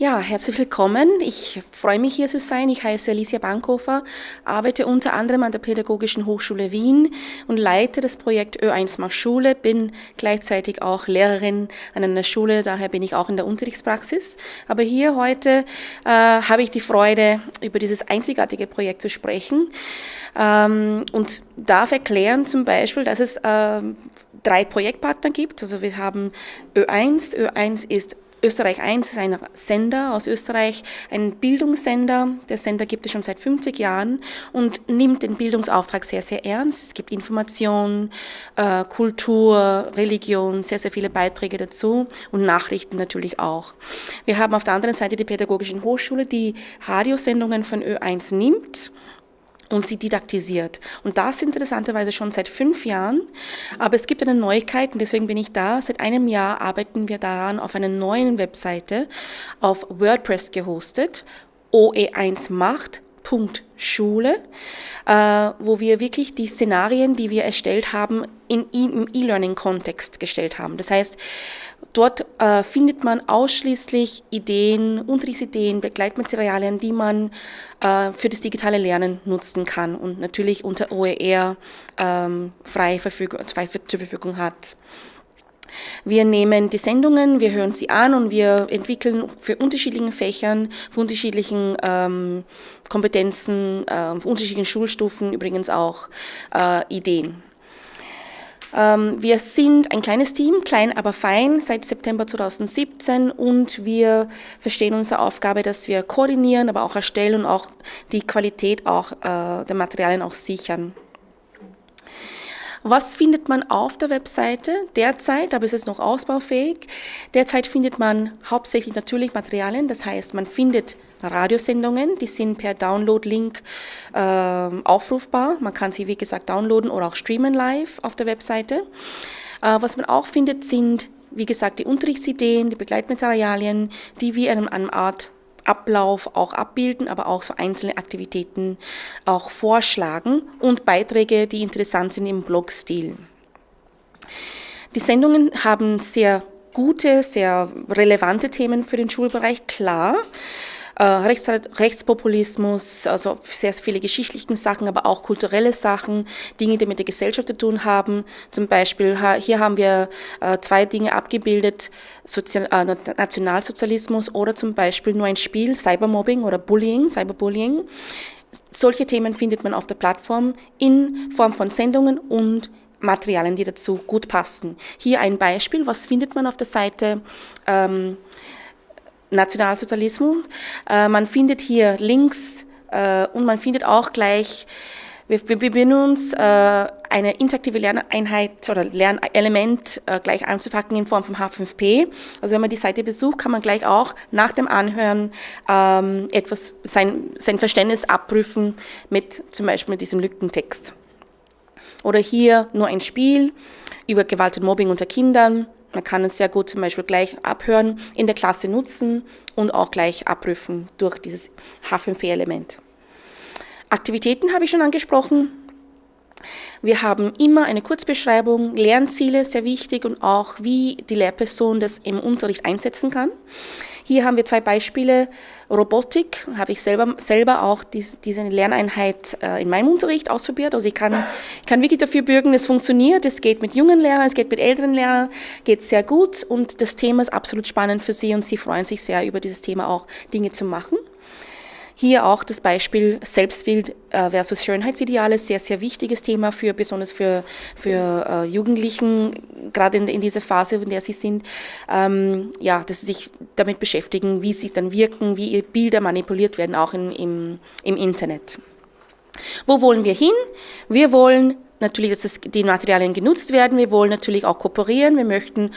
Ja, herzlich willkommen. Ich freue mich hier zu sein. Ich heiße Alicia Bankhofer, arbeite unter anderem an der Pädagogischen Hochschule Wien und leite das Projekt Ö1 macht Schule, bin gleichzeitig auch Lehrerin an einer Schule, daher bin ich auch in der Unterrichtspraxis. Aber hier heute äh, habe ich die Freude, über dieses einzigartige Projekt zu sprechen ähm, und darf erklären zum Beispiel, dass es äh, drei Projektpartner gibt. Also wir haben Ö1. Ö1 ist Österreich 1 ist ein Sender aus Österreich, ein Bildungssender. Der Sender gibt es schon seit 50 Jahren und nimmt den Bildungsauftrag sehr, sehr ernst. Es gibt Information, äh, Kultur, Religion, sehr, sehr viele Beiträge dazu und Nachrichten natürlich auch. Wir haben auf der anderen Seite die Pädagogischen Hochschule, die Radiosendungen von Ö1 nimmt und sie didaktisiert. Und das interessanterweise schon seit fünf Jahren. Aber es gibt eine Neuigkeit und deswegen bin ich da. Seit einem Jahr arbeiten wir daran auf einer neuen Webseite, auf WordPress gehostet, OE1 Macht. Schule, äh, wo wir wirklich die Szenarien, die wir erstellt haben, in, im E-Learning-Kontext gestellt haben. Das heißt, Dort äh, findet man ausschließlich Ideen, Unterrichtsideen, Begleitmaterialien, die man äh, für das digitale Lernen nutzen kann und natürlich unter OER ähm, frei, frei zur Verfügung hat. Wir nehmen die Sendungen, wir hören sie an und wir entwickeln für unterschiedliche Fächern, für unterschiedlichen ähm, Kompetenzen, äh, für unterschiedlichen Schulstufen übrigens auch äh, Ideen. Ähm, wir sind ein kleines Team, klein aber fein, seit September 2017 und wir verstehen unsere Aufgabe, dass wir koordinieren, aber auch erstellen und auch die Qualität auch, äh, der Materialien auch sichern. Was findet man auf der Webseite? Derzeit, aber es ist noch ausbaufähig, derzeit findet man hauptsächlich natürlich Materialien, das heißt, man findet Radiosendungen, die sind per Download-Link äh, aufrufbar. Man kann sie, wie gesagt, downloaden oder auch streamen live auf der Webseite. Äh, was man auch findet, sind, wie gesagt, die Unterrichtsideen, die Begleitmaterialien, die wir in einem Art Ablauf auch abbilden, aber auch so einzelne Aktivitäten auch vorschlagen und Beiträge, die interessant sind im Blogstil. Die Sendungen haben sehr gute, sehr relevante Themen für den Schulbereich, klar. Äh, Rechts, Rechtspopulismus, also sehr viele geschichtliche Sachen, aber auch kulturelle Sachen, Dinge, die mit der Gesellschaft zu tun haben. Zum Beispiel, hier haben wir äh, zwei Dinge abgebildet, Sozial äh, Nationalsozialismus oder zum Beispiel nur ein Spiel, Cybermobbing oder Bullying, Cyberbullying. Solche Themen findet man auf der Plattform in Form von Sendungen und Materialien, die dazu gut passen. Hier ein Beispiel, was findet man auf der Seite? Ähm, Nationalsozialismus. Äh, man findet hier Links äh, und man findet auch gleich, wir, wir beginnen uns, äh, eine interaktive Lerneinheit oder Lernelement äh, gleich anzupacken in Form vom H5P. Also wenn man die Seite besucht, kann man gleich auch nach dem Anhören ähm, etwas, sein, sein Verständnis abprüfen mit zum Beispiel mit diesem Lückentext. Oder hier nur ein Spiel über Gewalt und Mobbing unter Kindern, man kann es sehr gut zum Beispiel gleich abhören, in der Klasse nutzen und auch gleich abprüfen durch dieses H5P-Element. Aktivitäten habe ich schon angesprochen. Wir haben immer eine Kurzbeschreibung, Lernziele, sehr wichtig und auch, wie die Lehrperson das im Unterricht einsetzen kann. Hier haben wir zwei Beispiele. Robotik habe ich selber, selber auch dies, diese Lerneinheit äh, in meinem Unterricht ausprobiert. Also ich kann, kann wirklich dafür bürgen, es funktioniert. Es geht mit jungen Lehrern, es geht mit älteren Lehrern, geht sehr gut und das Thema ist absolut spannend für sie und sie freuen sich sehr über dieses Thema auch Dinge zu machen. Hier auch das Beispiel Selbstbild äh, versus Schönheitsideale, sehr, sehr wichtiges Thema für, besonders für, für äh, Jugendlichen, gerade in, in dieser Phase, in der sie sind, ähm, ja, dass sie sich damit beschäftigen, wie sie dann wirken, wie Bilder manipuliert werden, auch in, im, im Internet. Wo wollen wir hin? Wir wollen natürlich, dass die Materialien genutzt werden. Wir wollen natürlich auch kooperieren. Wir möchten,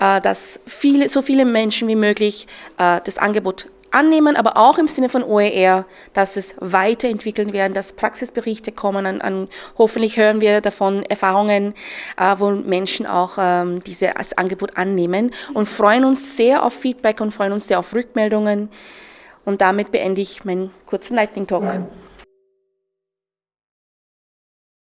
äh, dass viele, so viele Menschen wie möglich das Angebot annehmen, aber auch im Sinne von OER, dass es weiterentwickeln werden, dass Praxisberichte kommen. An, an hoffentlich hören wir davon Erfahrungen, äh, wo Menschen auch ähm, dieses Angebot annehmen und freuen uns sehr auf Feedback und freuen uns sehr auf Rückmeldungen. Und damit beende ich meinen kurzen Lightning Talk.